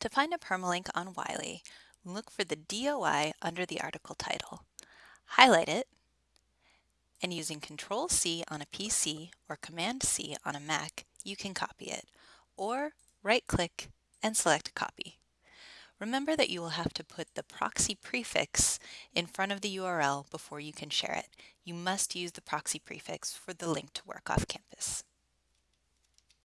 To find a permalink on Wiley, look for the DOI under the article title. Highlight it, and using Control-C on a PC or Command-C on a Mac, you can copy it, or right-click and select Copy. Remember that you will have to put the proxy prefix in front of the URL before you can share it. You must use the proxy prefix for the link to work off campus.